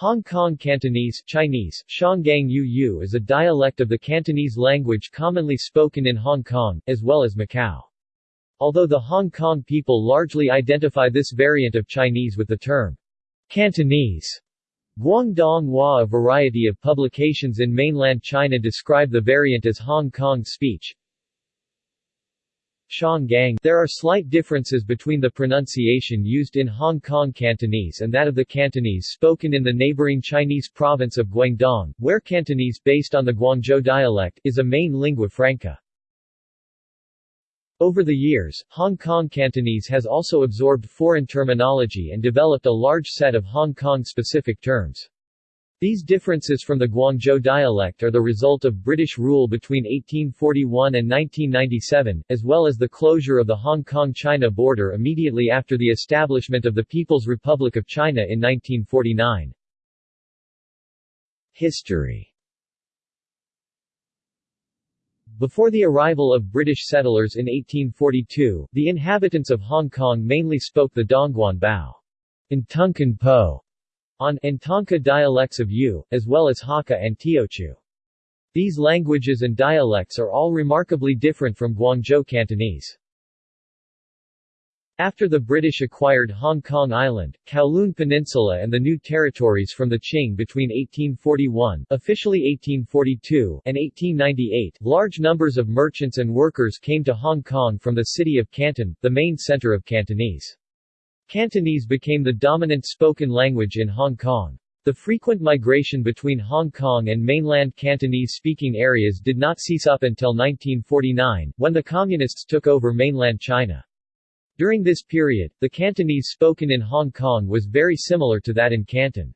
Hong Kong Cantonese Chinese, Shanggang Yu Yu is a dialect of the Cantonese language commonly spoken in Hong Kong, as well as Macau. Although the Hong Kong people largely identify this variant of Chinese with the term Cantonese, Guangdong Hua a variety of publications in mainland China describe the variant as Hong Kong speech, There are slight differences between the pronunciation used in Hong Kong Cantonese and that of the Cantonese spoken in the neighboring Chinese province of Guangdong, where Cantonese based on the Guangzhou dialect is a main lingua franca. Over the years, Hong Kong Cantonese has also absorbed foreign terminology and developed a large set of Hong Kong-specific terms. These differences from the Guangzhou dialect are the result of British rule between 1841 and 1997, as well as the closure of the Hong Kong-China border immediately after the establishment of the People's Republic of China in 1949. History Before the arrival of British settlers in 1842, the inhabitants of Hong Kong mainly spoke the Dongguan Bao. In Tonkin Po, on and Tanka dialects of Yu, as well as Hakka and Teochew. These languages and dialects are all remarkably different from Guangzhou Cantonese. After the British acquired Hong Kong Island, Kowloon Peninsula and the new territories from the Qing between 1841 officially 1842 and 1898, large numbers of merchants and workers came to Hong Kong from the city of Canton, the main center of Cantonese. Cantonese became the dominant spoken language in Hong Kong. The frequent migration between Hong Kong and mainland Cantonese-speaking areas did not cease up until 1949, when the Communists took over mainland China. During this period, the Cantonese spoken in Hong Kong was very similar to that in Canton.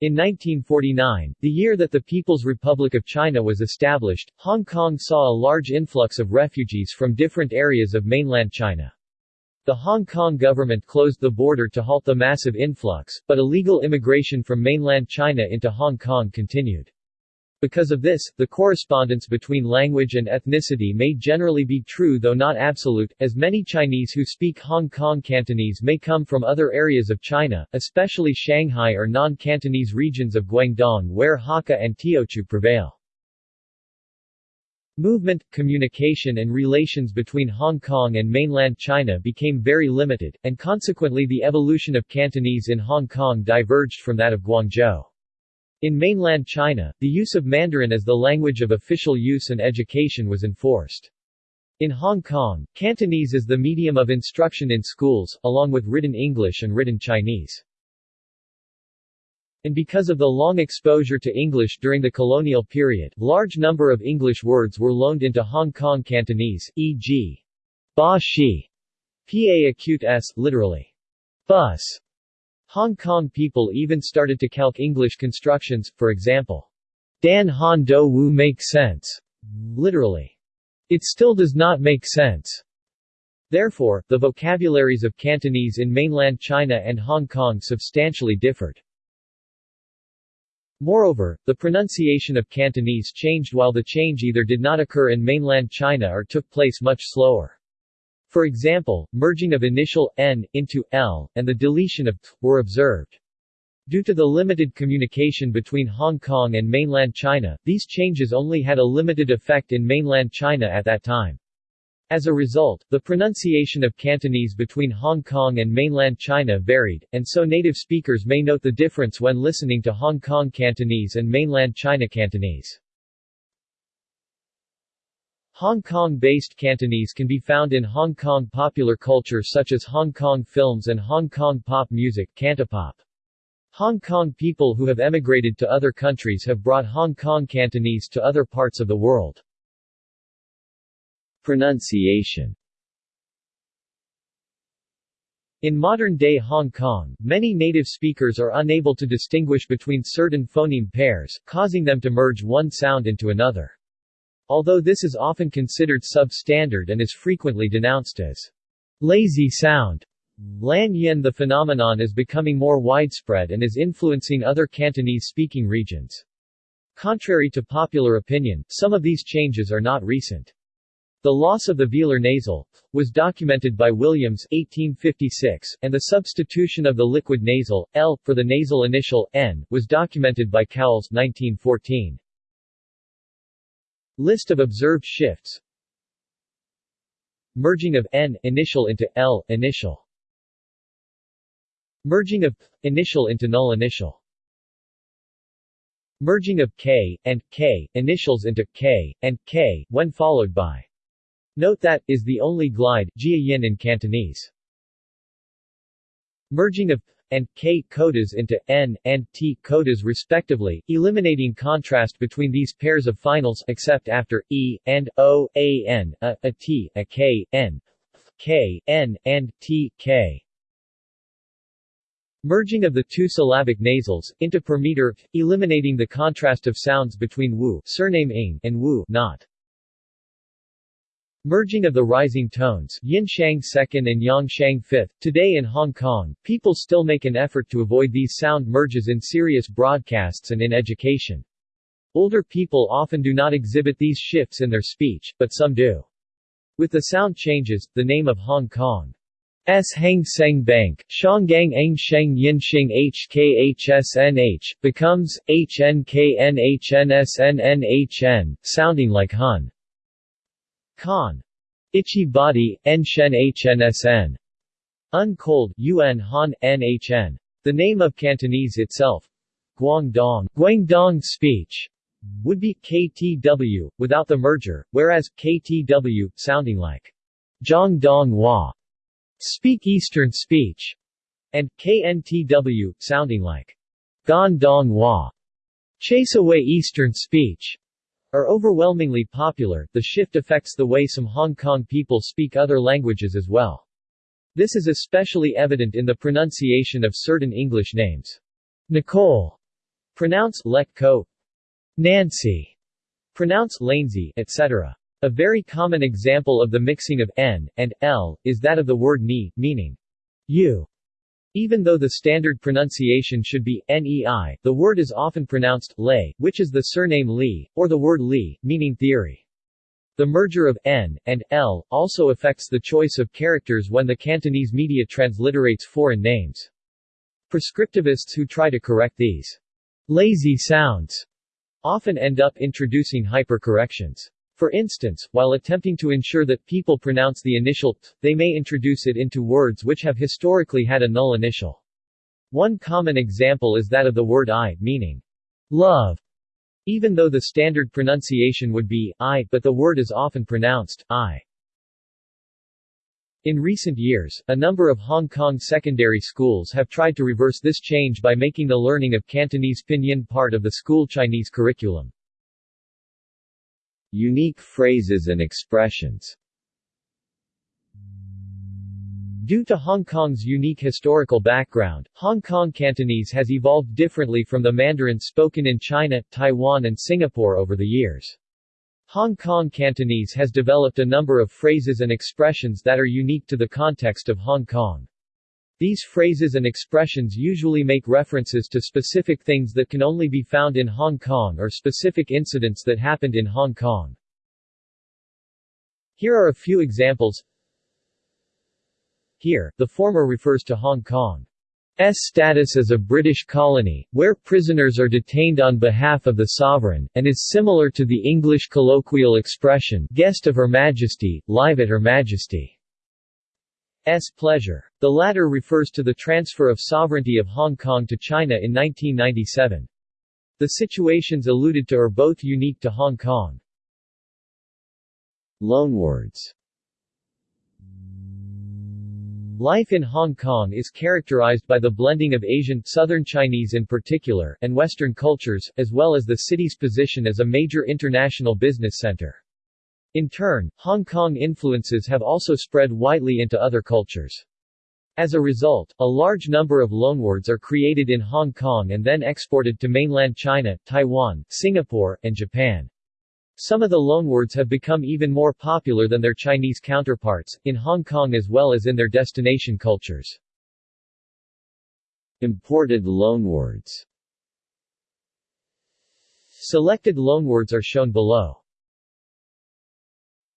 In 1949, the year that the People's Republic of China was established, Hong Kong saw a large influx of refugees from different areas of mainland China. The Hong Kong government closed the border to halt the massive influx, but illegal immigration from mainland China into Hong Kong continued. Because of this, the correspondence between language and ethnicity may generally be true though not absolute, as many Chinese who speak Hong Kong Cantonese may come from other areas of China, especially Shanghai or non-Cantonese regions of Guangdong where Hakka and Teochew prevail. Movement, communication and relations between Hong Kong and mainland China became very limited, and consequently the evolution of Cantonese in Hong Kong diverged from that of Guangzhou. In mainland China, the use of Mandarin as the language of official use and education was enforced. In Hong Kong, Cantonese is the medium of instruction in schools, along with written English and written Chinese. And because of the long exposure to English during the colonial period, large number of English words were loaned into Hong Kong Cantonese, e.g. ba shi, pa acute s, literally, bus. Hong Kong people even started to calque English constructions, for example, Dan Han Do Wu make sense, literally, it still does not make sense. Therefore, the vocabularies of Cantonese in mainland China and Hong Kong substantially differed. Moreover, the pronunciation of Cantonese changed while the change either did not occur in mainland China or took place much slower. For example, merging of initial n into l, and the deletion of t, were observed. Due to the limited communication between Hong Kong and mainland China, these changes only had a limited effect in mainland China at that time. As a result, the pronunciation of Cantonese between Hong Kong and mainland China varied, and so native speakers may note the difference when listening to Hong Kong Cantonese and mainland China Cantonese. Hong Kong-based Cantonese can be found in Hong Kong popular culture such as Hong Kong films and Hong Kong pop music Cantopop. Hong Kong people who have emigrated to other countries have brought Hong Kong Cantonese to other parts of the world. Pronunciation in modern-day Hong Kong, many native speakers are unable to distinguish between certain phoneme pairs, causing them to merge one sound into another. Although this is often considered substandard and is frequently denounced as lazy sound, Lan Yin the phenomenon is becoming more widespread and is influencing other Cantonese-speaking regions. Contrary to popular opinion, some of these changes are not recent. The loss of the velar nasal was documented by Williams 1856, and the substitution of the liquid nasal L for the nasal initial N was documented by Cowles 1914. List of observed shifts. Merging of N initial into L initial. Merging of initial into null initial. Merging of K and K initials into K and K when followed by Note that, is the only glide Jia Yin in Cantonese. Merging of and K codas into N and T codas respectively, eliminating contrast between these pairs of finals except after E, and O, A N, A, A T, A K, N, K, N, and T, K. Merging of the two syllabic nasals, into per meter, eliminating the contrast of sounds between Wu surname ing and Wu not. Merging of the rising tones Yin Shang second and Yang Shang fifth. Today in Hong Kong, people still make an effort to avoid these sound merges in serious broadcasts and in education. Older people often do not exhibit these shifts in their speech, but some do. With the sound changes, the name of Hong Kong S. Hang Seng Bank, Shanggang Ang Sheng Yin Xing HKHSNH, becomes HNKNHNSNNHN, sounding like Hun. Khan. Ichi Body, Nshen HNSN. Uncold, UN Han, NHN. The name of Cantonese itself, Guangdong, Guangdong speech, would be KTW, without the merger, whereas KTW, sounding like Zhangdong Hua, speak Eastern speech, and KNTW, sounding like Gandong Hua, chase away Eastern speech are overwhelmingly popular, the shift affects the way some Hong Kong people speak other languages as well. This is especially evident in the pronunciation of certain English names. Nicole, pronounce let ko, Nancy, pronounce Lanesy, etc. A very common example of the mixing of n and l is that of the word ni, meaning you. Even though the standard pronunciation should be nei, the word is often pronounced lei, which is the surname Li, or the word Li, meaning theory. The merger of n and l also affects the choice of characters when the Cantonese media transliterates foreign names. Prescriptivists who try to correct these lazy sounds often end up introducing hypercorrections. For instance, while attempting to ensure that people pronounce the initial t, they may introduce it into words which have historically had a null initial. One common example is that of the word I, meaning love, even though the standard pronunciation would be I, but the word is often pronounced I. In recent years, a number of Hong Kong secondary schools have tried to reverse this change by making the learning of Cantonese pinyin part of the school Chinese curriculum. Unique phrases and expressions Due to Hong Kong's unique historical background, Hong Kong Cantonese has evolved differently from the Mandarin spoken in China, Taiwan and Singapore over the years. Hong Kong Cantonese has developed a number of phrases and expressions that are unique to the context of Hong Kong. These phrases and expressions usually make references to specific things that can only be found in Hong Kong or specific incidents that happened in Hong Kong. Here are a few examples. Here, the former refers to Hong Kong's status as a British colony, where prisoners are detained on behalf of the sovereign, and is similar to the English colloquial expression, guest of Her Majesty, live at Her Majesty. S pleasure. The latter refers to the transfer of sovereignty of Hong Kong to China in 1997. The situations alluded to are both unique to Hong Kong. Loanwords Life in Hong Kong is characterized by the blending of Asian, Southern Chinese in particular, and Western cultures, as well as the city's position as a major international business center. In turn, Hong Kong influences have also spread widely into other cultures. As a result, a large number of loanwords are created in Hong Kong and then exported to mainland China, Taiwan, Singapore, and Japan. Some of the loanwords have become even more popular than their Chinese counterparts, in Hong Kong as well as in their destination cultures. Imported loanwords Selected loanwords are shown below.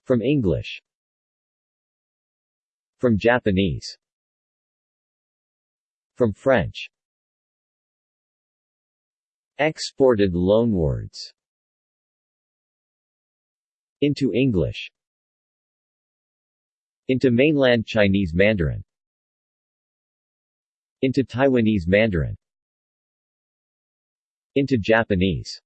From English. From Japanese. From French. Exported loanwords. Into English. Into mainland Chinese Mandarin. Into Taiwanese Mandarin. Into Japanese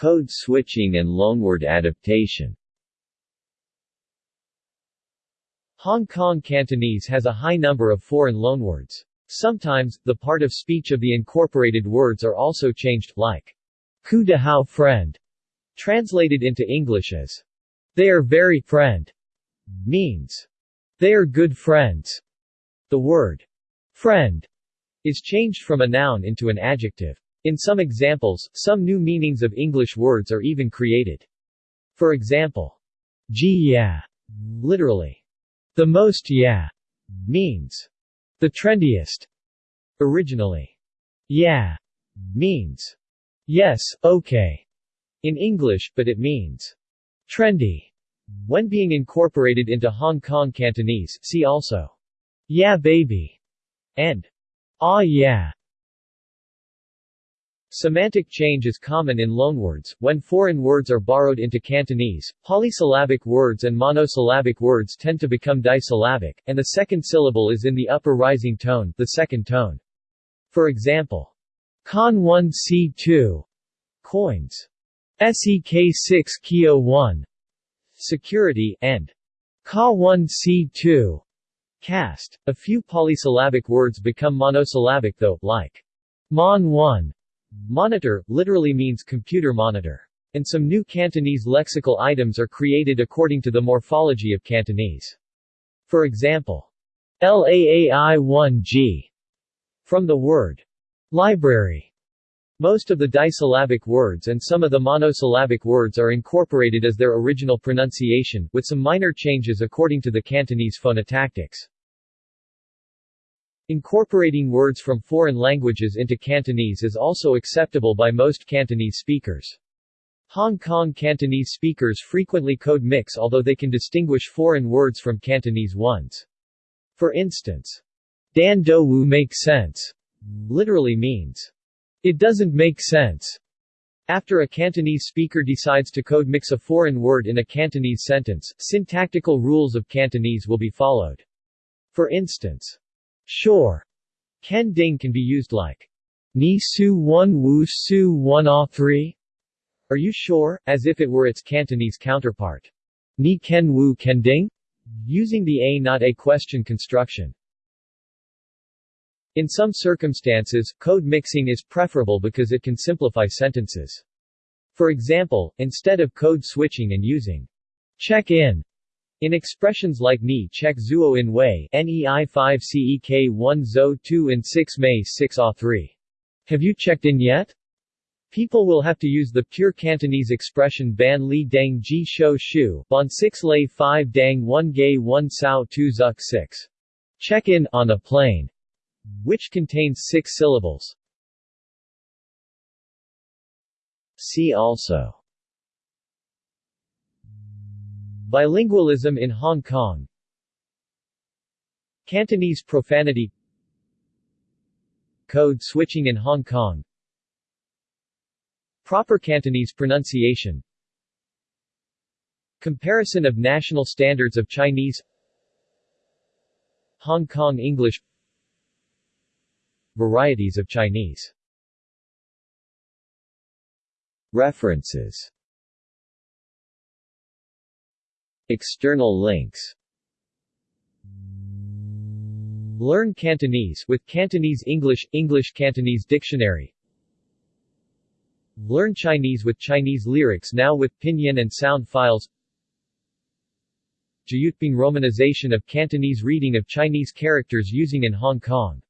Code switching and loanword adaptation Hong Kong Cantonese has a high number of foreign loanwords. Sometimes, the part of speech of the incorporated words are also changed, like ku de hao friend, translated into English as they are very friend, means they are good friends. The word friend is changed from a noun into an adjective. In some examples, some new meanings of English words are even created. For example, yeah, literally, the most yeah, means the trendiest. Originally, yeah means yes, okay in English, but it means trendy when being incorporated into Hong Kong Cantonese. See also, yeah baby, and ah yeah. Semantic change is common in loanwords. When foreign words are borrowed into Cantonese, polysyllabic words and monosyllabic words tend to become disyllabic, and the second syllable is in the upper rising tone, the second tone. For example, Con 1 C2 coins, SEK 6 Kio 1 security, and Ka 1 C2 cast. A few polysyllabic words become monosyllabic though, like Mon 1 Monitor, literally means computer monitor. And some new Cantonese lexical items are created according to the morphology of Cantonese. For example, LAAI1G from the word library. Most of the disyllabic words and some of the monosyllabic words are incorporated as their original pronunciation, with some minor changes according to the Cantonese phonotactics. Incorporating words from foreign languages into Cantonese is also acceptable by most Cantonese speakers. Hong Kong Cantonese speakers frequently code mix although they can distinguish foreign words from Cantonese ones. For instance, Dan Do Wu make sense literally means, it doesn't make sense. After a Cantonese speaker decides to code mix a foreign word in a Cantonese sentence, syntactical rules of Cantonese will be followed. For instance, Sure. Ken ding can be used like Ni su one wu su one ah three. Are you sure? As if it were its Cantonese counterpart. Ni ken wu ken ding? Using the a not a question construction. In some circumstances, code mixing is preferable because it can simplify sentences. For example, instead of code switching and using check in expressions like ni check zuo in wei nei 5 cek 1 zo 2 and 6 mei 6 a 3. Have you checked in yet? People will have to use the pure Cantonese expression ban li dang ji shou shu, bon 6 lei 5 dang 1 gay 1 sao 2 zuk 6. Check in on a plane, which contains six syllables. See also Bilingualism in Hong Kong. Cantonese profanity. Code switching in Hong Kong. Proper Cantonese pronunciation. Comparison of national standards of Chinese. Hong Kong English. Varieties of Chinese. References External links. Learn Cantonese with Cantonese English English Cantonese Dictionary. Learn Chinese with Chinese lyrics now with pinyin and sound files. Jyutping romanization of Cantonese reading of Chinese characters using in Hong Kong